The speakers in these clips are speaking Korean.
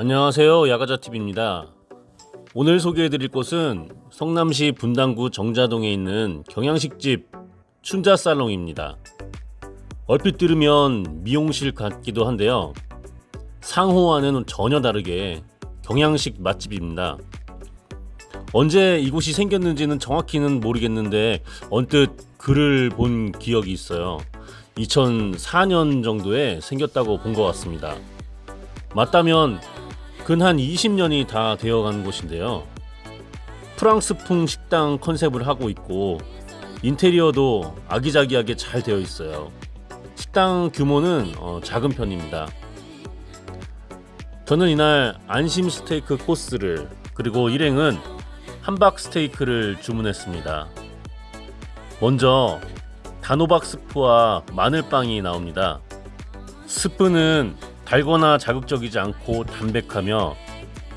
안녕하세요 야가자TV입니다. 오늘 소개해드릴 곳은 성남시 분당구 정자동에 있는 경양식집 춘자살롱입니다. 얼핏 들으면 미용실 같기도 한데요. 상호와는 전혀 다르게 경양식 맛집입니다. 언제 이곳이 생겼는지는 정확히는 모르겠는데 언뜻 글을 본 기억이 있어요. 2004년 정도에 생겼다고 본 것 같습니다. 맞다면 근 한 20년이 다 되어간 곳인데요. 프랑스풍 식당 컨셉을 하고 있고 인테리어도 아기자기하게 잘 되어 있어요. 식당 규모는 어, 작은 편입니다. 저는 이날 안심 스테이크 코스를 그리고 일행은 함박 스테이크를 주문했습니다. 먼저 단호박 스프와 마늘빵이 나옵니다. 스프는 달거나 자극적이지 않고 담백하며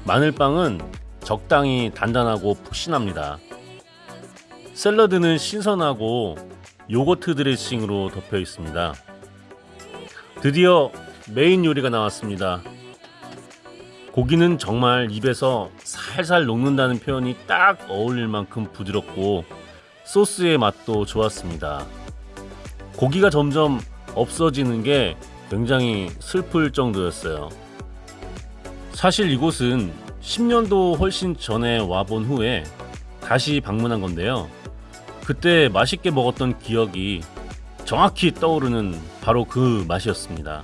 마늘빵은 적당히 단단하고 푹신합니다. 샐러드는 신선하고 요거트 드레싱으로 덮여 있습니다. 드디어 메인 요리가 나왔습니다. 고기는 정말 입에서 살살 녹는다는 표현이 딱 어울릴 만큼 부드럽고 소스의 맛도 좋았습니다. 고기가 점점 없어지는 게 굉장히 슬플 정도였어요. 사실 이곳은 10년도 훨씬 전에 와본 후에 다시 방문한 건데요. 그때 맛있게 먹었던 기억이 정확히 떠오르는 바로 그 맛이었습니다.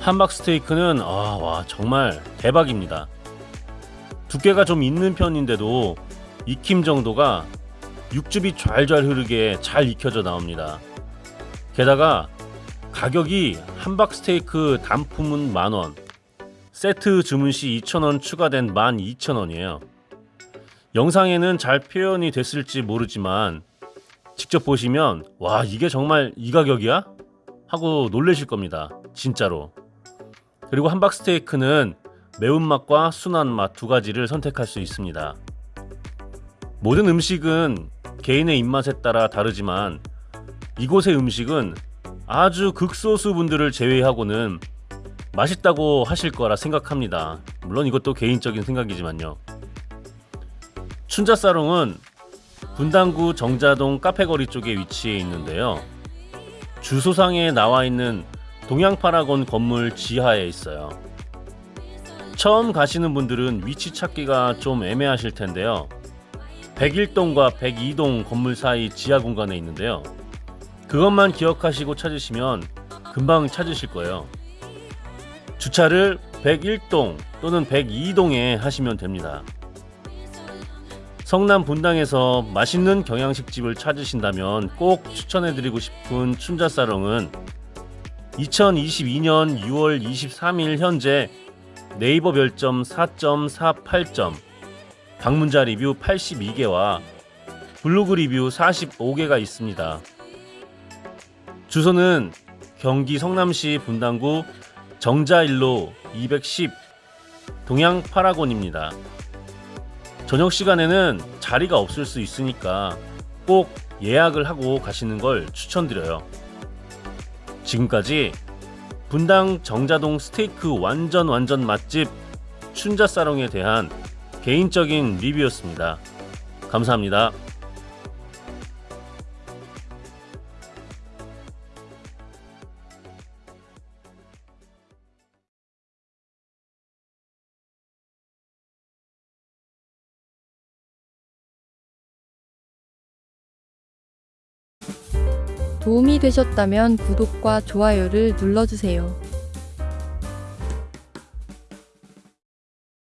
함박 스테이크는 아, 와 정말 대박입니다. 두께가 좀 있는 편인데도 익힘 정도가 육즙이 좔좔 흐르게 잘 익혀져 나옵니다. 게다가 가격이 함박 스테이크 단품은 만원 세트 주문 시 2,000원 추가된 12,000원이에요. 영상에는 잘 표현이 됐을지 모르지만 직접 보시면 와 이게 정말 이 가격이야? 하고 놀라실 겁니다 진짜로. 그리고 함박 스테이크는 매운맛과 순한 맛 두 가지를 선택할 수 있습니다. 모든 음식은 개인의 입맛에 따라 다르지만 이곳의 음식은 아주 극소수 분들을 제외하고는 맛있다고 하실 거라 생각합니다. 물론 이것도 개인적인 생각이지만요. 춘자사롱은 분당구 정자동 카페거리 쪽에 위치해 있는데요. 주소상에 나와 있는 동양파라곤 건물 지하에 있어요. 처음 가시는 분들은 위치 찾기가 좀 애매하실 텐데요. 101동과 102동 건물 사이 지하 공간에 있는데요. 그것만 기억하시고 찾으시면 금방 찾으실 거예요. 주차를 101동 또는 102동에 하시면 됩니다. 성남 분당에서 맛있는 경양식집을 찾으신다면 꼭 추천해드리고 싶은 춘자사롱은 2022년 6월 23일 현재 네이버 별점 4.48점, 방문자 리뷰 82개와 블로그 리뷰 45개가 있습니다. 주소는 경기 성남시 분당구 정자일로 210 동양 파라곤입니다. 저녁 시간에는 자리가 없을 수 있으니까 꼭 예약을 하고 가시는 걸 추천드려요. 지금까지 분당 정자동 스테이크 완전 완전 맛집 춘자사롱에 대한 개인적인 리뷰였습니다. 감사합니다. 도움이 되셨다면 구독과 좋아요를 눌러주세요.